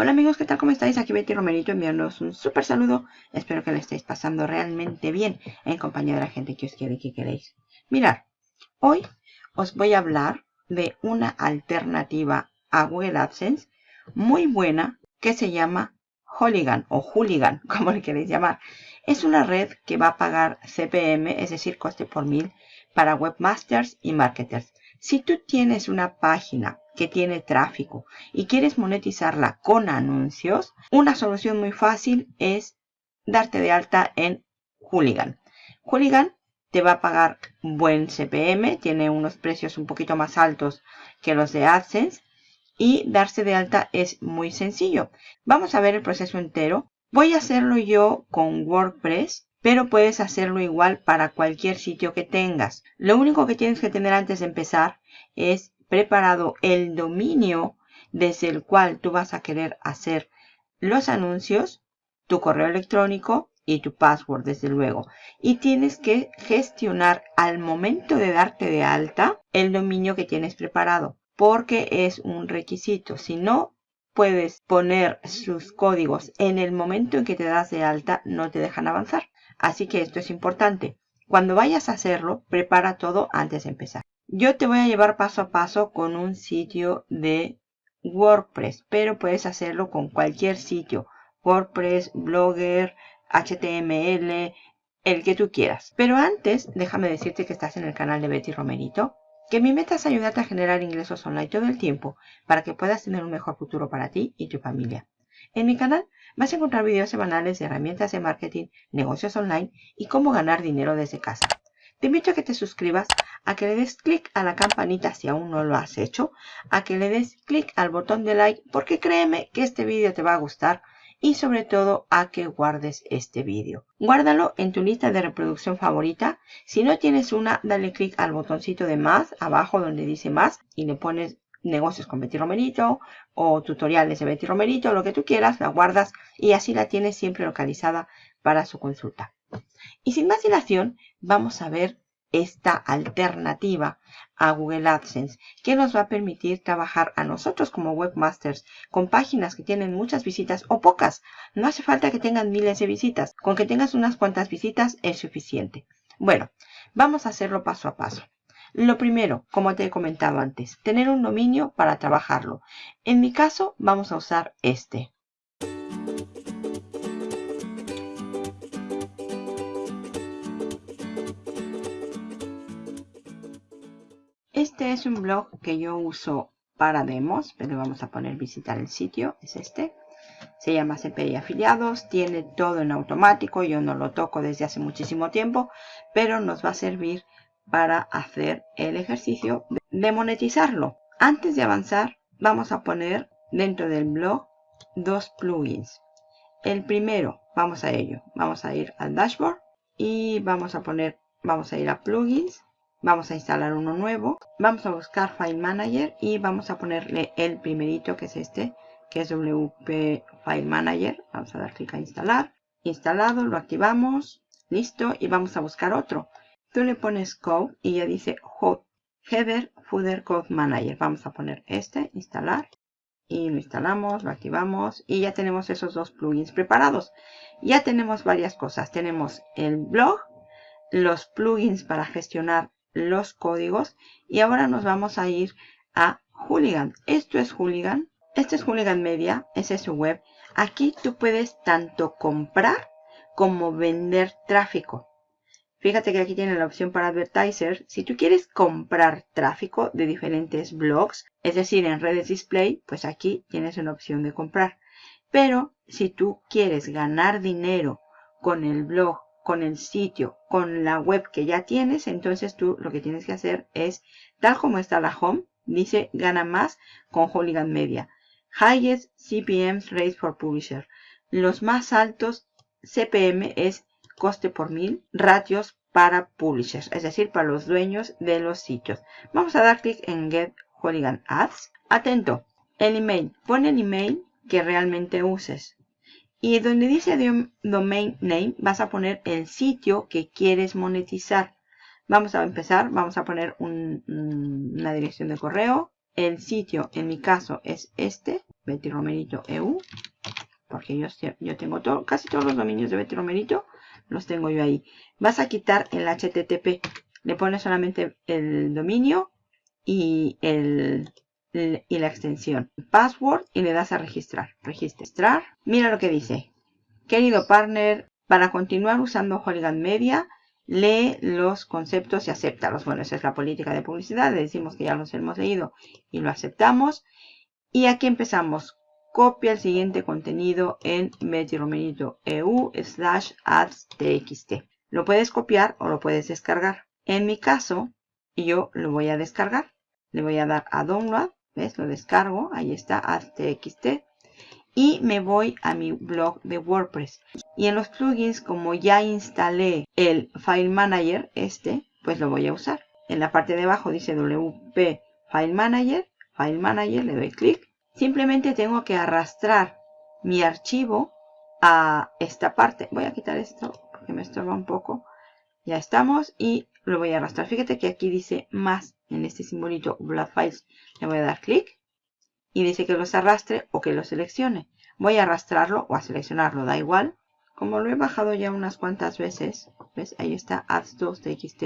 Hola amigos, ¿qué tal? ¿Cómo estáis? Aquí Betty Romerito enviándoos un súper saludo. Espero que le estéis pasando realmente bien en compañía de la gente que os quiere y que queréis. Mirad, hoy os voy a hablar de una alternativa a Google AdSense muy buena que se llama Hooligan o Hooligan, como le queréis llamar. Es una red que va a pagar CPM, es decir, coste por mil, para webmasters y marketers. Si tú tienes una página que tiene tráfico y quieres monetizarla con anuncios, una solución muy fácil es darte de alta en Hooligan. Hooligan te va a pagar buen CPM, tiene unos precios un poquito más altos que los de AdSense y darse de alta es muy sencillo. Vamos a ver el proceso entero. Voy a hacerlo yo con WordPress, pero puedes hacerlo igual para cualquier sitio que tengas. Lo único que tienes que tener antes de empezar es preparado el dominio desde el cual tú vas a querer hacer los anuncios, tu correo electrónico y tu password, desde luego. Y tienes que gestionar al momento de darte de alta el dominio que tienes preparado, porque es un requisito. Si no puedes poner sus códigos en el momento en que te das de alta, no te dejan avanzar. Así que esto es importante. Cuando vayas a hacerlo, prepara todo antes de empezar. Yo te voy a llevar paso a paso con un sitio de WordPress, pero puedes hacerlo con cualquier sitio. WordPress, Blogger, HTML, el que tú quieras. Pero antes, déjame decirte que estás en el canal de Betty Romerito, que mi meta es ayudarte a generar ingresos online todo el tiempo para que puedas tener un mejor futuro para ti y tu familia. En mi canal vas a encontrar videos semanales de herramientas de marketing, negocios online y cómo ganar dinero desde casa. Te invito a que te suscribas, a que le des clic a la campanita si aún no lo has hecho, a que le des clic al botón de like porque créeme que este vídeo te va a gustar y sobre todo a que guardes este vídeo. Guárdalo en tu lista de reproducción favorita. Si no tienes una, dale clic al botoncito de más abajo donde dice más y le pones negocios con Betty Romerito o tutoriales de Betty Romerito, lo que tú quieras, la guardas y así la tienes siempre localizada para su consulta. Y sin más dilación, vamos a ver esta alternativa a Google AdSense que nos va a permitir trabajar a nosotros como webmasters con páginas que tienen muchas visitas o pocas. No hace falta que tengan miles de visitas. Con que tengas unas cuantas visitas es suficiente. Bueno, vamos a hacerlo paso a paso. Lo primero, como te he comentado antes, tener un dominio para trabajarlo. En mi caso, vamos a usar este. Este es un blog que yo uso para demos, pero vamos a poner visitar el sitio, es este. Se llama CPI Afiliados, tiene todo en automático, yo no lo toco desde hace muchísimo tiempo, pero nos va a servir para hacer el ejercicio de monetizarlo. Antes de avanzar, vamos a poner dentro del blog dos plugins. El primero, vamos a ello, vamos a ir al dashboard y vamos a poner, vamos a ir a plugins Vamos a instalar uno nuevo. Vamos a buscar File Manager y vamos a ponerle el primerito que es este, que es WP File Manager. Vamos a dar clic a instalar. Instalado, lo activamos. Listo. Y vamos a buscar otro. Tú le pones Code y ya dice Header Footer Code Manager. Vamos a poner este, instalar. Y lo instalamos, lo activamos y ya tenemos esos dos plugins preparados. Ya tenemos varias cosas. Tenemos el blog, los plugins para gestionar los códigos y ahora nos vamos a ir a Hooligan. Esto es Hooligan. Este es Hooligan Media, ese es su web. Aquí tú puedes tanto comprar como vender tráfico. Fíjate que aquí tiene la opción para advertiser. Si tú quieres comprar tráfico de diferentes blogs, es decir, en redes display, pues aquí tienes una opción de comprar. Pero si tú quieres ganar dinero con el blog con el sitio, con la web que ya tienes, entonces tú lo que tienes que hacer es, tal como está la home, dice gana más con Hooligan Media. Highest CPM Rates for Publisher. Los más altos CPM es coste por mil, ratios para publishers, es decir, para los dueños de los sitios. Vamos a dar clic en Get Hooligan Ads. Atento, el email. Pon el email que realmente uses. Y donde dice domain name vas a poner el sitio que quieres monetizar. Vamos a empezar, vamos a poner una dirección de correo. El sitio en mi caso es este, Betty Romerito EU, porque yo, yo tengo casi todos los dominios de Betty Romerito, los tengo yo ahí. Vas a quitar el HTTP, le pones solamente el dominio y, el, y la extensión, password y le das a registrar. Registrar. Mira lo que dice. Querido partner, para continuar usando Hooligan Media, lee los conceptos y acéptalos. Bueno, esa es la política de publicidad. Le decimos que ya los hemos leído y lo aceptamos. Y aquí empezamos. Copia el siguiente contenido en EU slash ads txt. Lo puedes copiar o lo puedes descargar. En mi caso, yo lo voy a descargar. Le voy a dar a download. ¿Ves? Lo descargo. Ahí está, txt y me voy a mi blog de WordPress. Y en los plugins, como ya instalé el File Manager, este, pues lo voy a usar. En la parte de abajo dice WP File Manager, File Manager, le doy clic. Simplemente tengo que arrastrar mi archivo a esta parte. Voy a quitar esto porque me estorba un poco. Ya estamos y lo voy a arrastrar. Fíjate que aquí dice más en este simbolito Blood Files. Le voy a dar clic y dice que los arrastre o que los seleccione. Voy a arrastrarlo o a seleccionarlo, da igual. Como lo he bajado ya unas cuantas veces, ¿ves? Ahí está Ads 2 TXT.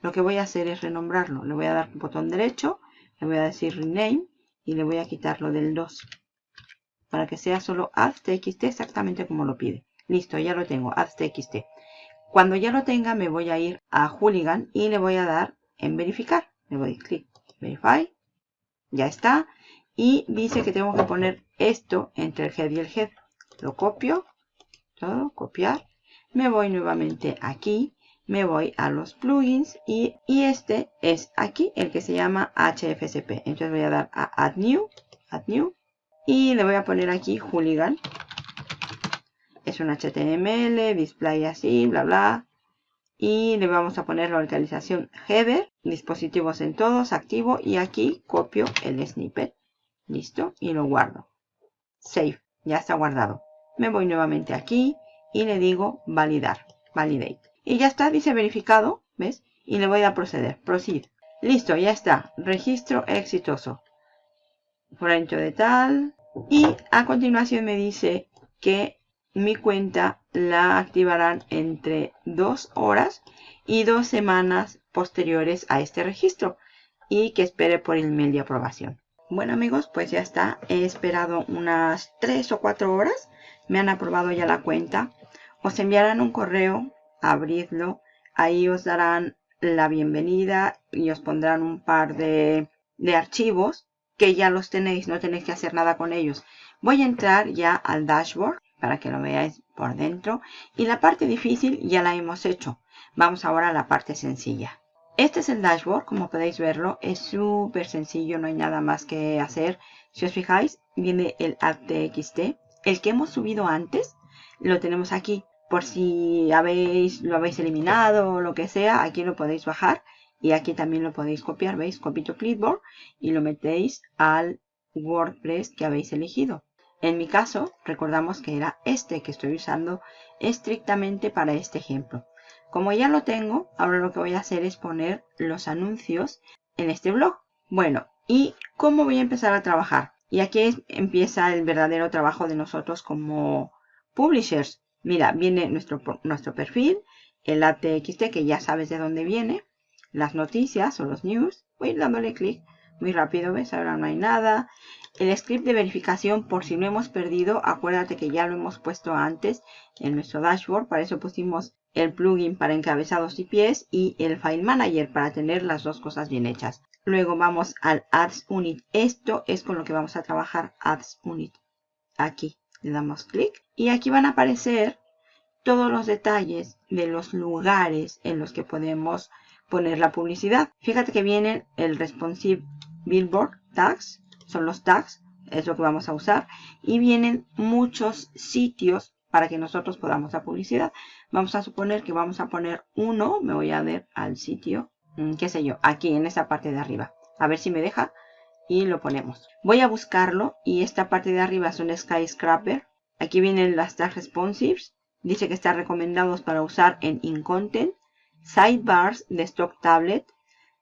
Lo que voy a hacer es renombrarlo. Le voy a dar un botón derecho, le voy a decir Rename y le voy a quitar lo del 2. Para que sea solo Ads TXT exactamente como lo pide. Listo, ya lo tengo, Ads TXT. Cuando ya lo tenga me voy a ir a Hooligan y le voy a dar en verificar. Le voy a clic Verify. Ya está y dice que tengo que poner esto entre el head y el head. Lo copio, todo, copiar. Me voy nuevamente aquí, me voy a los plugins y, este es aquí el que se llama HFCP. Entonces voy a dar a Add New, Add New y le voy a poner aquí Hooligan. Es un HTML, display así, bla bla. Y le vamos a poner la localización header, dispositivos en todos, activo y aquí copio el snippet. Listo. Y lo guardo. Save. Ya está guardado. Me voy nuevamente aquí y le digo validar. Validate. Y ya está. Dice verificado. ¿Ves? Y le voy a proceder. Proceed. Listo. Ya está. Registro exitoso. Fuente de tal. Y a continuación me dice que mi cuenta la activarán entre dos horas y dos semanas posteriores a este registro y que espere por el email de aprobación. Bueno amigos, pues ya está. He esperado unas 3 o 4 horas. Me han aprobado ya la cuenta. Os enviarán un correo, abridlo. Ahí os darán la bienvenida y os pondrán un par de, de archivos que ya los tenéis, no tenéis que hacer nada con ellos. Voy a entrar ya al dashboard para que lo veáis por dentro. Y la parte difícil ya la hemos hecho. Vamos ahora a la parte sencilla. Este es el dashboard, como podéis verlo, es súper sencillo, no hay nada más que hacer. Si os fijáis, viene el app.txt. El que hemos subido antes, lo tenemos aquí. Por si habéis, lo habéis eliminado o lo que sea, aquí lo podéis bajar. Y aquí también lo podéis copiar, ¿veis? Copy to clipboard y lo metéis al WordPress que habéis elegido. En mi caso, recordamos que era este que estoy usando estrictamente para este ejemplo. Como ya lo tengo, ahora lo que voy a hacer es poner los anuncios en este blog. Bueno, ¿y cómo voy a empezar a trabajar? Y aquí empieza el verdadero trabajo de nosotros como publishers. Mira, viene nuestro, nuestro perfil, el ATXT que ya sabes de dónde viene, las noticias o los news. Voy dándole clic muy rápido, ¿ves? Ahora no hay nada. El script de verificación, por si lo hemos perdido, acuérdate que ya lo hemos puesto antes en nuestro dashboard. Para eso pusimos el plugin para encabezados y pies y el File Manager para tener las dos cosas bien hechas. Luego vamos al Ads Unit. Esto es con lo que vamos a trabajar Ads Unit. Aquí le damos clic y aquí van a aparecer todos los detalles de los lugares en los que podemos poner la publicidad. Fíjate que vienen el Responsive Billboard Tags, son los tags, es lo que vamos a usar. Y vienen muchos sitios para que nosotros podamos la publicidad. Vamos a suponer que vamos a poner uno, me voy a ver al sitio, mm, qué sé yo, aquí en esa parte de arriba. A ver si me deja y lo ponemos. Voy a buscarlo y esta parte de arriba es un skyscraper. Aquí vienen las tags responsives. Dice que están recomendados para usar en InContent, sidebars de stock tablet,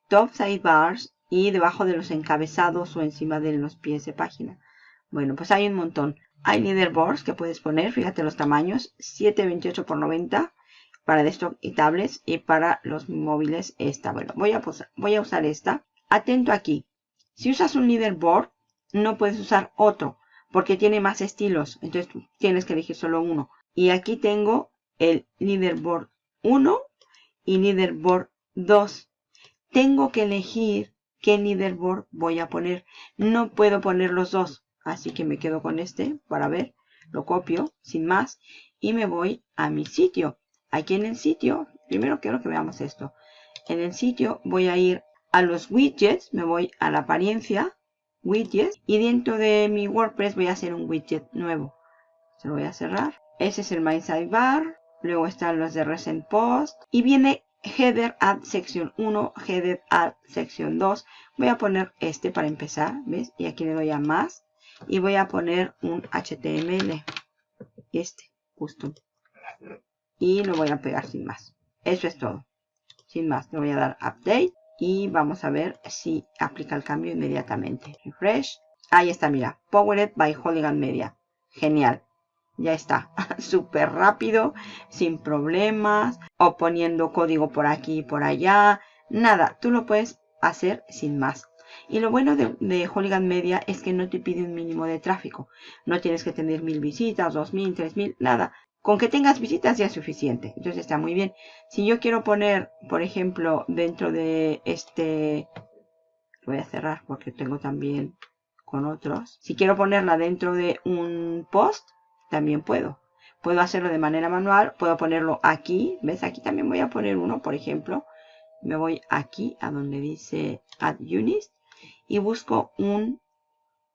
top sidebars y debajo de los encabezados o encima de los pies de página. Bueno, pues hay un montón. Hay leaderboards que puedes poner, fíjate los tamaños, 728 x 90 para desktop y tablets y para los móviles esta. Bueno, voy a, voy a usar esta. Atento aquí. Si usas un leaderboard, no puedes usar otro porque tiene más estilos. Entonces tienes que elegir solo uno. Y aquí tengo el leaderboard 1 y leaderboard 2. Tengo que elegir qué leaderboard voy a poner. No puedo poner los dos. Así que me quedo con este para ver. Lo copio sin más. Y me voy a mi sitio. Aquí en el sitio, primero quiero que veamos esto. En el sitio voy a ir a los widgets. Me voy a la apariencia. Widgets. Y dentro de mi WordPress voy a hacer un widget nuevo. Se lo voy a cerrar. Ese es el My Sidebar. Luego están los de Recent Post. Y viene Header Add sección 1, Header Add sección 2. Voy a poner este para empezar, ¿ves? Y aquí le doy a más. Y voy a poner un HTML. Este, justo. Y lo voy a pegar sin más. Eso es todo. Sin más, le voy a dar Update. Y vamos a ver si aplica el cambio inmediatamente. Refresh. Ahí está, mira. Powered by Hooligan Media. Genial ya está, súper rápido, sin problemas, o poniendo código por aquí y por allá, nada, tú lo puedes hacer sin más. Y lo bueno de, de Hooligan Media es que no te pide un mínimo de tráfico. No tienes que tener mil visitas, dos mil, tres mil, nada. Con que tengas visitas ya es suficiente. Entonces está muy bien. Si yo quiero poner, por ejemplo, dentro de este... Voy a cerrar porque tengo también con otros. Si quiero ponerla dentro de un post, también puedo. Puedo hacerlo de manera manual, puedo ponerlo aquí, ¿ves? Aquí también voy a poner uno, por ejemplo. Me voy aquí a donde dice Add Units y busco un,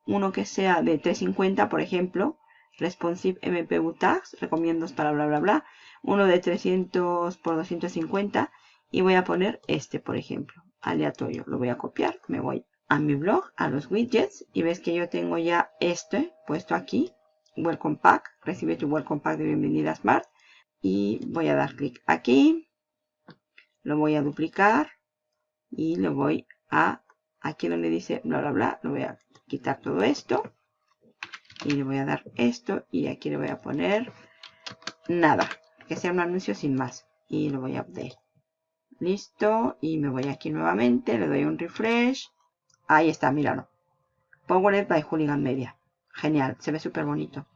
uno que sea de 350, por ejemplo. Responsive MPU Tags, recomiendo para bla bla bla. Uno de 300 por 250 y voy a poner este, por ejemplo, aleatorio. Lo voy a copiar, me voy a mi blog, a los widgets y ves que yo tengo ya este puesto aquí Welcome Pack. Recibe tu Welcome Pack de bienvenida Smart. Y voy a dar clic aquí. Lo voy a duplicar. Y lo voy a, aquí donde dice bla bla bla, lo voy a quitar todo esto. Y le voy a dar esto. Y aquí le voy a poner nada. Que sea un anuncio sin más. Y lo voy a update. Listo. Y me voy aquí nuevamente. Le doy un refresh. Ahí está, míralo. Powered by Hooligan Media. Genial, se ve súper bonito.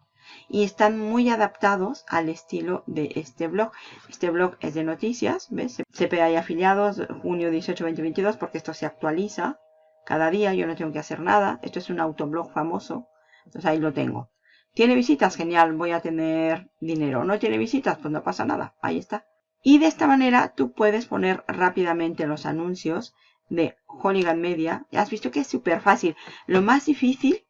Y están muy adaptados al estilo de este blog. Este blog es de noticias, ¿ves? CPA y afiliados, junio 18, 2022, porque esto se actualiza cada día. Yo no tengo que hacer nada. Esto es un autoblog famoso. Entonces ahí lo tengo. ¿Tiene visitas? Genial, voy a tener dinero. ¿No tiene visitas? Pues no pasa nada. Ahí está. Y de esta manera tú puedes poner rápidamente los anuncios de Hooligan Media. Ya has visto que es súper fácil. Lo más difícil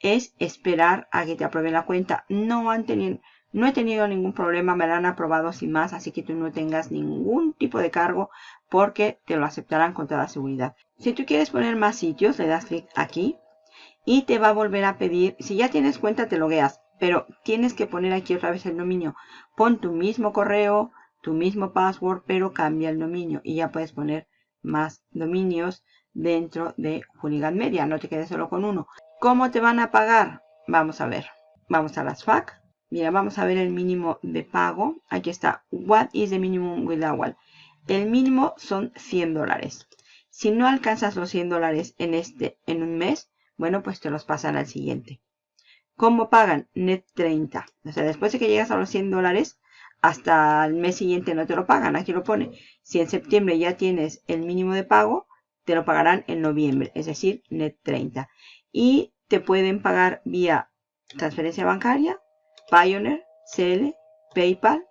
es esperar a que te aprueben la cuenta. No, han tenido, no he tenido ningún problema, me la han aprobado sin más, así que tú no tengas ningún tipo de cargo porque te lo aceptarán con toda seguridad. Si tú quieres poner más sitios, le das clic aquí y te va a volver a pedir, si ya tienes cuenta te logueas, pero tienes que poner aquí otra vez el dominio. Pon tu mismo correo, tu mismo password, pero cambia el dominio y ya puedes poner más dominios dentro de Hooligan Media. No te quedes solo con uno. ¿Cómo te van a pagar? Vamos a ver. Vamos a las FAC. Mira, vamos a ver el mínimo de pago. Aquí está. What is the minimum withdrawal? El mínimo son 100 dólares. Si no alcanzas los 100 dólares en este, en un mes, bueno, pues te los pasan al siguiente. ¿Cómo pagan? Net 30. O sea, después de que llegas a los 100 dólares, hasta el mes siguiente no te lo pagan. Aquí lo pone. Si en septiembre ya tienes el mínimo de pago, te lo pagarán en noviembre, es decir, net 30. Y te pueden pagar vía transferencia bancaria, Pioneer, CL, PayPal.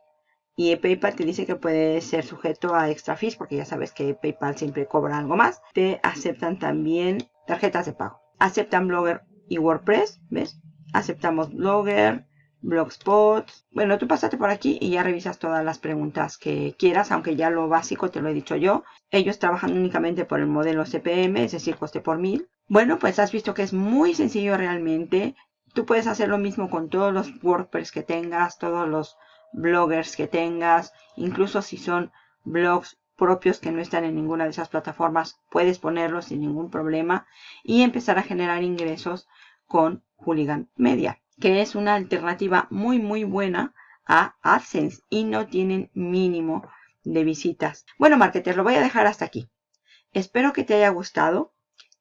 Y PayPal te dice que puede ser sujeto a extra fees porque ya sabes que PayPal siempre cobra algo más. Te aceptan también tarjetas de pago. Aceptan Blogger y WordPress, ¿ves? Aceptamos Blogger, Blogspot. Bueno, tú pasaste por aquí y ya revisas todas las preguntas que quieras, aunque ya lo básico te lo he dicho yo. Ellos trabajan únicamente por el modelo CPM, es decir, coste por mil. Bueno, pues has visto que es muy sencillo realmente. Tú puedes hacer lo mismo con todos los WordPress que tengas, todos los bloggers que tengas, incluso si son blogs propios que no están en ninguna de esas plataformas, puedes ponerlos sin ningún problema y empezar a generar ingresos con Hooligan Media, que es una alternativa muy muy buena a AdSense y no tienen mínimo de visitas. Bueno, marketer, lo voy a dejar hasta aquí. Espero que te haya gustado,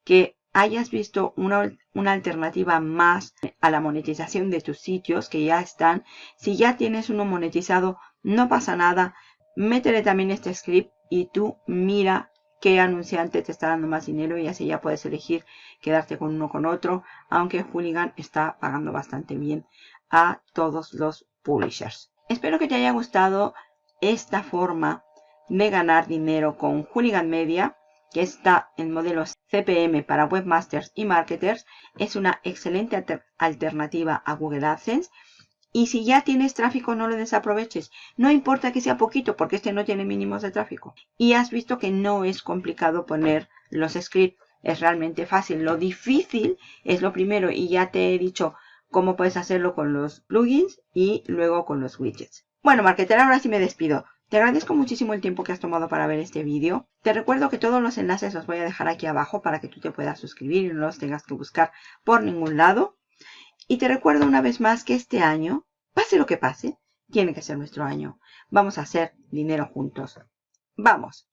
que hayas visto una, una, alternativa más a la monetización de tus sitios que ya están. Si ya tienes uno monetizado, no pasa nada. Métele también este script y tú mira qué anunciante te está dando más dinero y así ya puedes elegir quedarte con uno con otro, aunque Hooligan está pagando bastante bien a todos los publishers. Espero que te haya gustado esta forma de ganar dinero con Hooligan Media, que está en modelos CPM para webmasters y marketers. Es una excelente alternativa a Google AdSense. Y si ya tienes tráfico, no lo desaproveches. No importa que sea poquito, porque este no tiene mínimos de tráfico. Y has visto que no es complicado poner los scripts. Es realmente fácil. Lo difícil es lo primero. Y ya te he dicho cómo puedes hacerlo con los plugins y luego con los widgets. Bueno, marketer, ahora sí me despido. Te agradezco muchísimo el tiempo que has tomado para ver este vídeo. Te recuerdo que todos los enlaces los voy a dejar aquí abajo para que tú te puedas suscribir y no los tengas que buscar por ningún lado. Y te recuerdo una vez más que este año, pase lo que pase, tiene que ser nuestro año. Vamos a hacer dinero juntos. ¡Vamos!